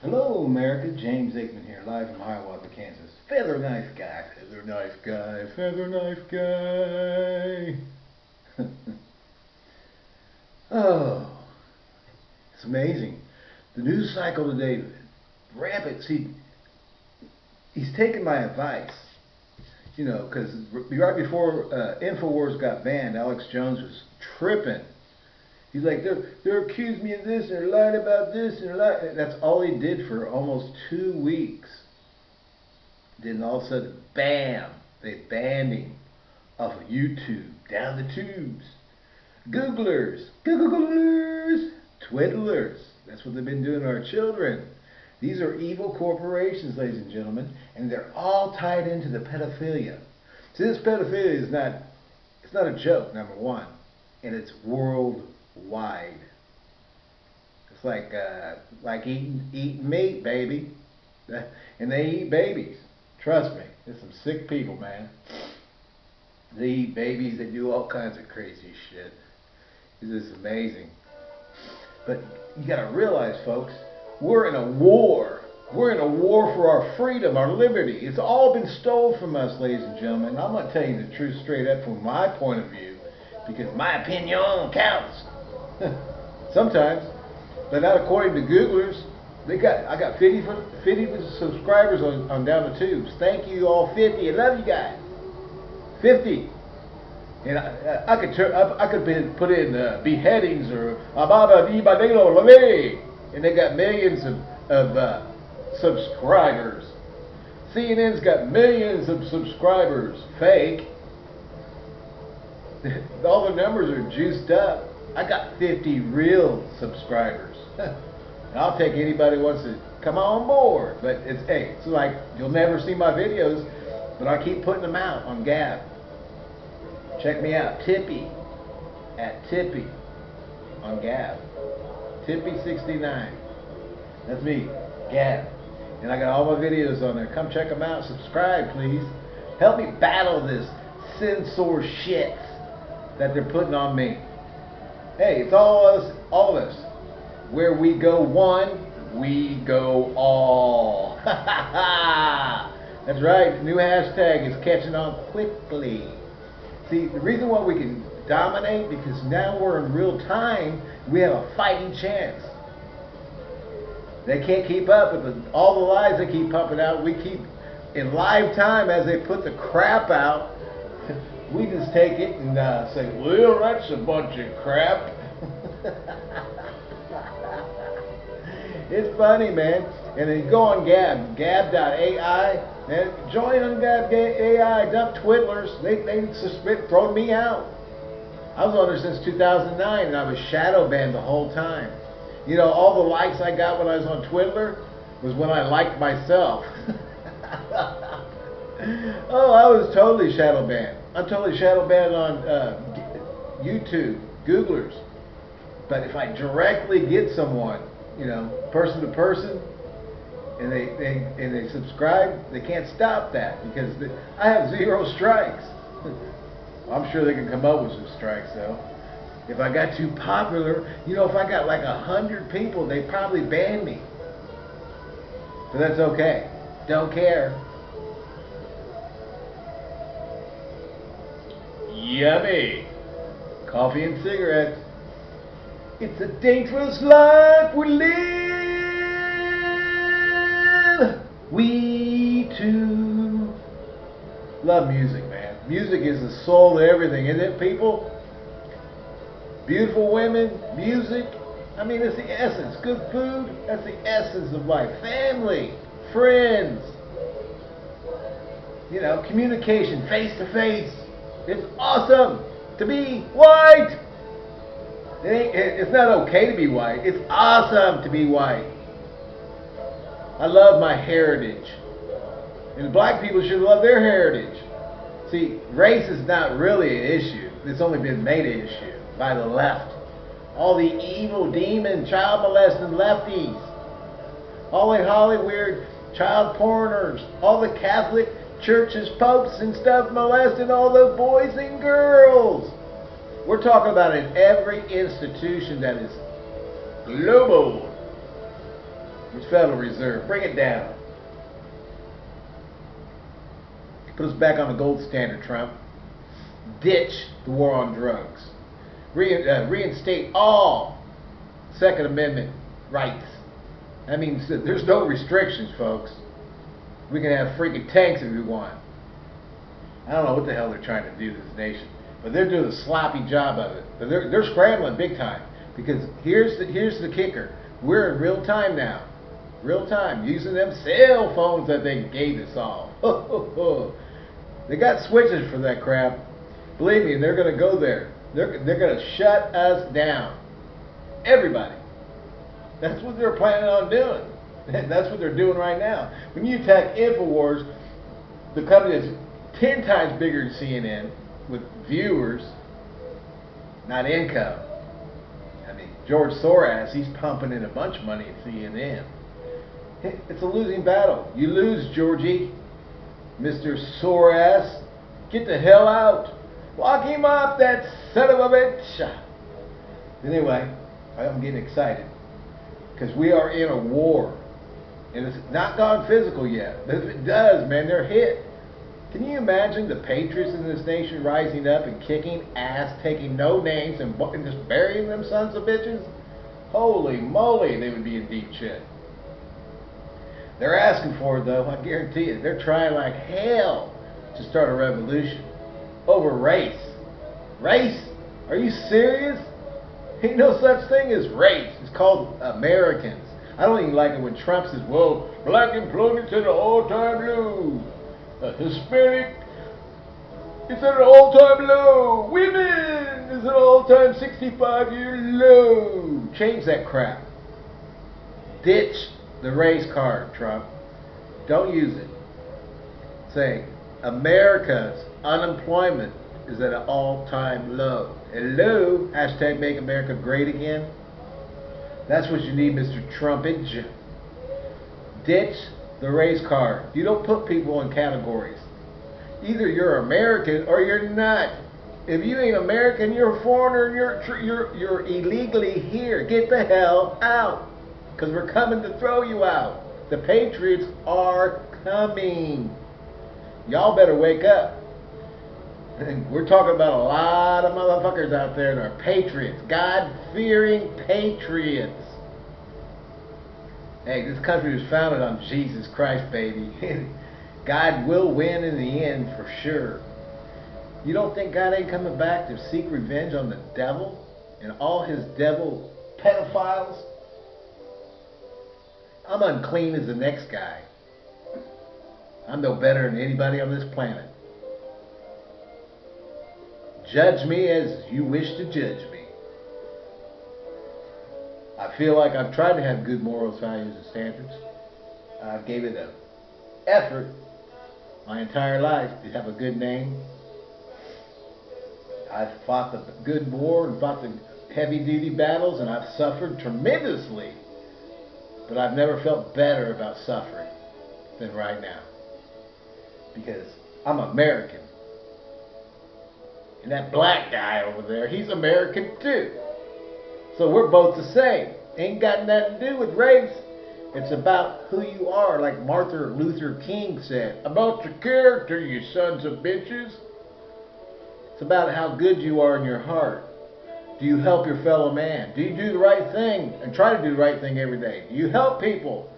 Hello, America. James Aikman here, live from Hiawatha, Kansas. Feather knife guy. Feather knife guy. Feather knife guy. oh, it's amazing. The news cycle today, rampant. See, he's taking my advice. You know, because right before uh, Infowars got banned, Alex Jones was tripping He's like, they're, they're accusing me of this, and they're lying about this, and lying. That's all he did for almost two weeks. Then all of a sudden, bam, they banned him off of YouTube, down the tubes. Googlers, Googlers, Twiddlers. That's what they've been doing to our children. These are evil corporations, ladies and gentlemen, and they're all tied into the pedophilia. See, this pedophilia is not, it's not a joke, number one, and it's world wide. It's like uh, like eating eating meat, baby, and they eat babies. Trust me, there's some sick people, man. They eat babies. They do all kinds of crazy shit. It's just amazing. But you got to realize, folks, we're in a war. We're in a war for our freedom, our liberty. It's all been stolen from us, ladies and gentlemen. I'm going to tell you the truth straight up from my point of view, because my opinion counts. Sometimes, but not according to Googlers. They got I got 50 50 subscribers on, on down the tubes. Thank you all 50. I love you guys. 50. And I, I could turn, I, I could be, put in uh, beheadings or Ababa Ibadelo Lale, and they got millions of, of uh, subscribers. CNN's got millions of subscribers. Fake. All the numbers are juiced up. I got 50 real subscribers. and I'll take anybody who wants to come on board. But it's hey, it's like you'll never see my videos, but I keep putting them out on Gab. Check me out, Tippy at Tippy on Gab. Tippy69. That's me, Gab. And I got all my videos on there. Come check them out. Subscribe, please. Help me battle this censor shit that they're putting on me. Hey, it's all us, all of us. Where we go one, we go all. That's right. New hashtag is catching on quickly. See, the reason why we can dominate because now we're in real time. We have a fighting chance. They can't keep up with the, all the lies they keep pumping out. We keep in live time as they put the crap out. We just take it and uh, say, well, that's a bunch of crap. it's funny, man. And then go on Gab, gab.ai, and join on Gab.ai, dump twiddlers. They, they suspect, thrown me out. I was on there since 2009, and I was shadow banned the whole time. You know, all the likes I got when I was on Twiddler was when I liked myself. oh, I was totally shadow banned. I'm totally shadow banned on uh, YouTube, Googlers. But if I directly get someone, you know, person to person, and they, they and they subscribe, they can't stop that because the, I have zero strikes. I'm sure they can come up with some strikes though. If I got too popular, you know, if I got like a hundred people, they probably ban me. But that's okay. Don't care. Yummy. Coffee and cigarettes. It's a dangerous life we live. We too love music, man. Music is the soul of everything, isn't it, people? Beautiful women, music. I mean, it's the essence. Good food, that's the essence of life. Family, friends, you know, communication, face to face. It's awesome to be white. It it's not okay to be white. It's awesome to be white. I love my heritage. And black people should love their heritage. See, race is not really an issue. It's only been made an issue by the left. All the evil, demon, child molesting lefties. All the Hollywood child porners. All the Catholic churches, popes, and stuff molesting all the boys and girls. We're talking about in every institution that is global. with Federal Reserve. Bring it down. Put us back on the gold standard, Trump. Ditch the war on drugs. Re uh, reinstate all Second Amendment rights. That means that there's no restrictions, folks. We can have freaking tanks if we want. I don't know what the hell they're trying to do to this nation, but they're doing a sloppy job of it. But they're, they're scrambling big time because here's the here's the kicker: we're in real time now, real time using them cell phones that they gave us all. they got switches for that crap. Believe me, they're going to go there. They're they're going to shut us down. Everybody. That's what they're planning on doing. And that's what they're doing right now. When you attack InfoWars, the company that's 10 times bigger than CNN with viewers, not income. I mean, George Soros, he's pumping in a bunch of money at CNN. It's a losing battle. You lose, Georgie. Mr. Soros, get the hell out. Lock him up, that son of a bitch. Anyway, I'm getting excited because we are in a war. And it's not gone physical yet. But if it does, man, they're hit. Can you imagine the patriots in this nation rising up and kicking ass, taking no names, and, and just burying them sons of bitches? Holy moly, they would be in deep shit. They're asking for it, though. I guarantee you. They're trying like hell to start a revolution over race. Race? Are you serious? Ain't no such thing as race. It's called Americans. I don't even like it when Trump says, well, black employment's at an all-time low. Hispanic is at an all-time low. Women is at an all-time 65-year low. Change that crap. Ditch the race card, Trump. Don't use it. Say, America's unemployment is at an all-time low. Hello? Hashtag make America great again. That's what you need, Mr. Trumpage. Ditch the race card. You don't put people in categories. Either you're American or you're not. If you ain't American, you're a foreigner. You're you're you're illegally here. Get the hell out, because we're coming to throw you out. The Patriots are coming. Y'all better wake up. We're talking about a lot of motherfuckers out there that are patriots, God-fearing patriots. Hey, this country was founded on Jesus Christ, baby. God will win in the end for sure. You don't think God ain't coming back to seek revenge on the devil and all his devil pedophiles? I'm unclean as the next guy. I'm no better than anybody on this planet. Judge me as you wish to judge me. I feel like I've tried to have good morals, values, and standards. I've gave it an effort my entire life to have a good name. I've fought the good war and fought the heavy duty battles and I've suffered tremendously. But I've never felt better about suffering than right now. Because I'm American. And that black guy over there, he's American too. So we're both the same. Ain't got nothing to do with race. It's about who you are, like Martin Luther King said. About your character, you sons of bitches. It's about how good you are in your heart. Do you help your fellow man? Do you do the right thing and try to do the right thing every day? Do you help people?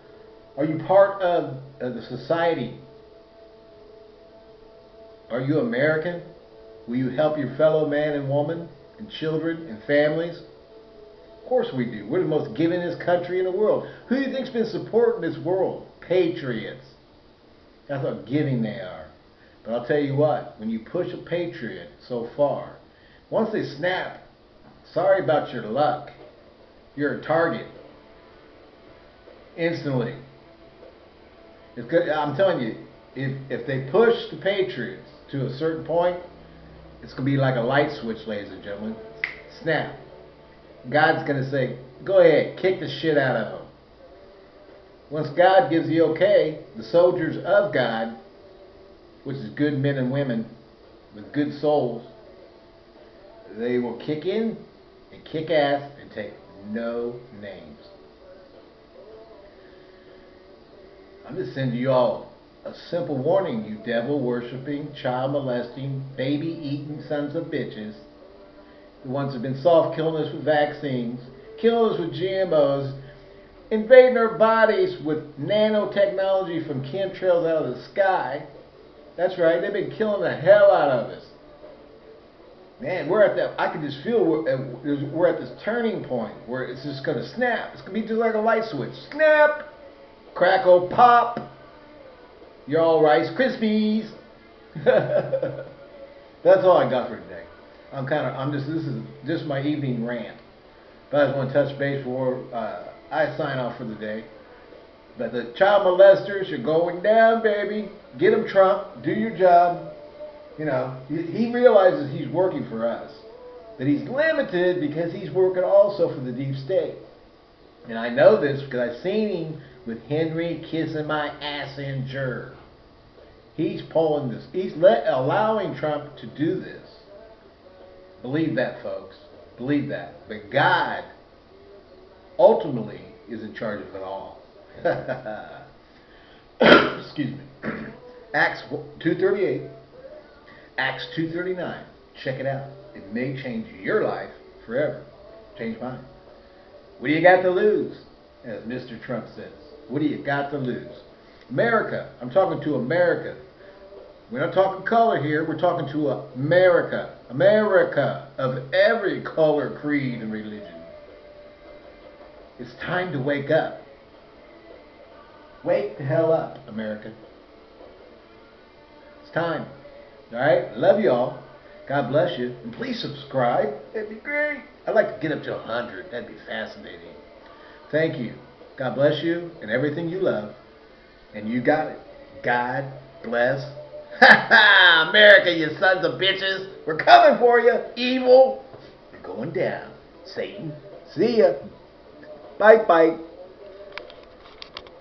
Are you part of, of the society? Are you American? Will you help your fellow man and woman and children and families? Of course we do. We're the most givingest country in the world. Who do you think's been supporting this world? Patriots. That's how giving they are. But I'll tell you what, when you push a patriot so far, once they snap, sorry about your luck. You're a target. Instantly. I'm telling you, if, if they push the Patriots to a certain point, it's going to be like a light switch, ladies and gentlemen. Snap. God's going to say, go ahead, kick the shit out of them. Once God gives the okay, the soldiers of God, which is good men and women with good souls, they will kick in and kick ass and take no names. I'm just sending you all a simple warning, you devil worshipping, child molesting, baby eating sons of bitches. The ones who've been soft killing us with vaccines, killing us with GMOs, invading our bodies with nanotechnology from chemtrails out of the sky. That's right, they've been killing the hell out of us. Man, we're at that. I can just feel we're, uh, we're at this turning point where it's just gonna snap. It's gonna be just like a light switch. Snap, crackle, pop. You're all Rice Krispies. That's all I got for today. I'm kind of. I'm just. This is just my evening rant. But I just want to touch base before uh, I sign off for the day. But the child molesters are going down, baby. Get them, Trump. Do your job you know, he realizes he's working for us. That he's limited because he's working also for the deep state. And I know this because I've seen him with Henry kissing my ass in jur. He's pulling this. He's let, allowing Trump to do this. Believe that, folks. Believe that. But God ultimately is in charge of it all. Excuse me. Acts 238. Acts 2.39. Check it out. It may change your life forever. Change mine. What do you got to lose? As Mr. Trump says. What do you got to lose? America. I'm talking to America. We're not talking color here. We're talking to America. America of every color, creed, and religion. It's time to wake up. Wake the hell up, America. It's time. All right? Love y'all. God bless you. And please subscribe. That'd be great. I'd like to get up to 100. That'd be fascinating. Thank you. God bless you and everything you love. And you got it. God bless. Ha ha! America, you sons of bitches. We're coming for you. Evil. You're going down. Satan. See ya. Bye bye.